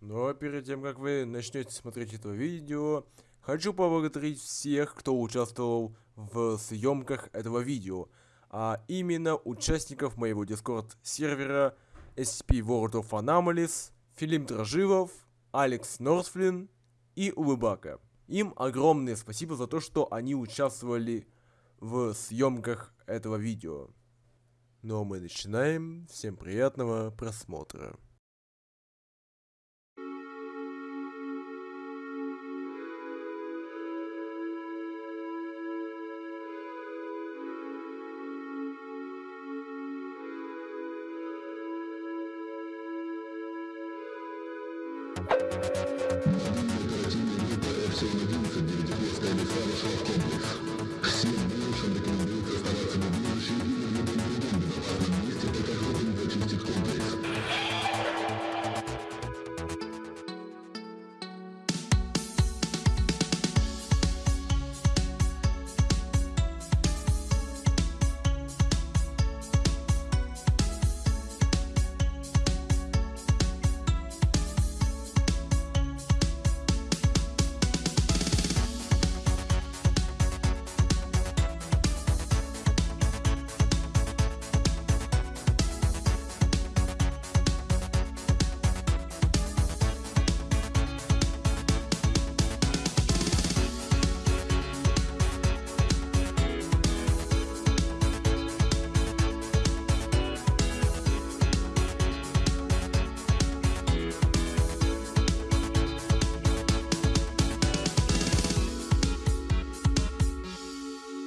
Но перед тем, как вы начнете смотреть это видео, хочу поблагодарить всех, кто участвовал в съемках этого видео, а именно участников моего дискорд сервера SCP World of Anomalies, Филим Дрожилов, Алекс Норсфлин и Улыбака. Им огромное спасибо за то, что они участвовали в съемках этого видео. Ну а мы начинаем. Всем приятного просмотра. все родился девятиперстая лиса в комплекс.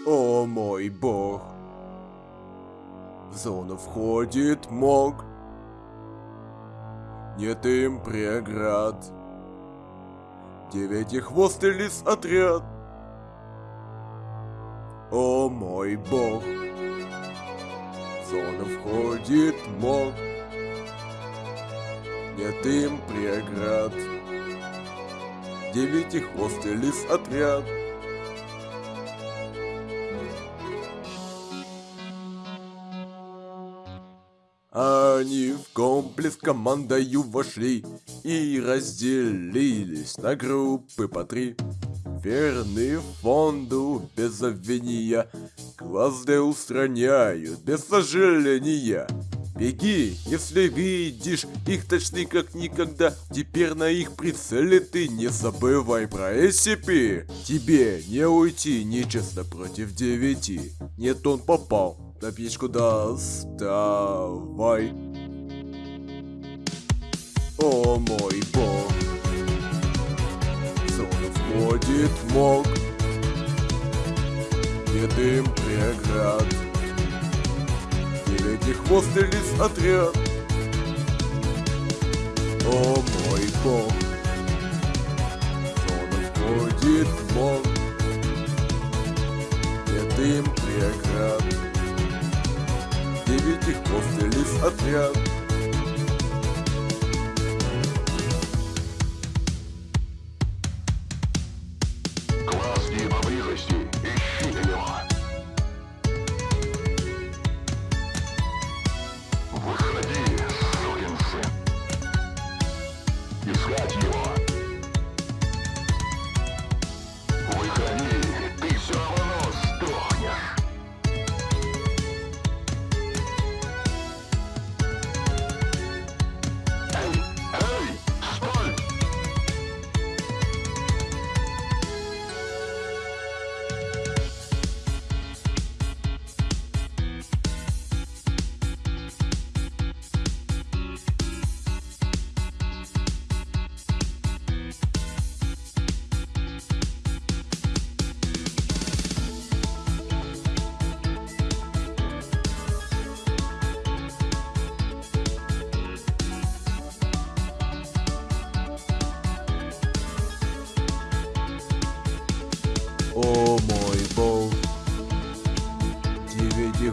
О мой бог. В зону входит мог. Нет им преград. Девятихвостый лис отряд. О мой бог. В зону входит мог. Нет им преград. Девятихвостый лис отряд. Они в комплекс командою вошли и разделились на группы по три. Верны фонду без обвинения, глазды устраняют без сожаления. Беги, если видишь их точны как никогда Теперь на их прицеле ты не забывай про SCP Тебе не уйти нечестно против девяти Нет, он попал на печку доставай. О мой бог. Зона входит мог. Нет им преград? Девятихвостый лис отряд? О мой бог. Зона входит мог. Нет им преград Девятихвостый лис отряд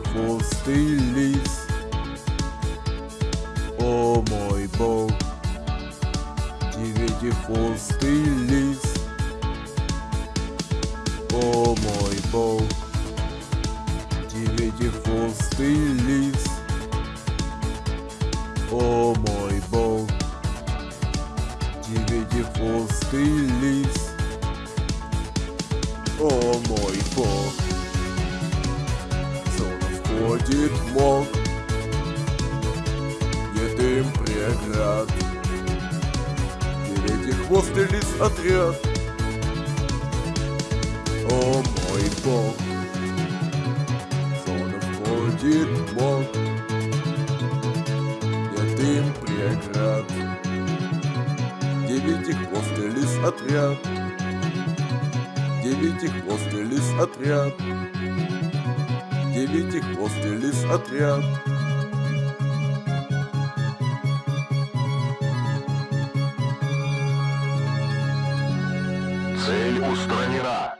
девятихвостый лис. О мой бог, девятихвостый лис. Мог. Нет им преград. Девятихвостый лис отряд. О мой бог. В зону входит мог. Нет им преград. Девятихвостый лис отряд. Девятихвостый лис отряд Девятихвостый лис отряд Цель устранена.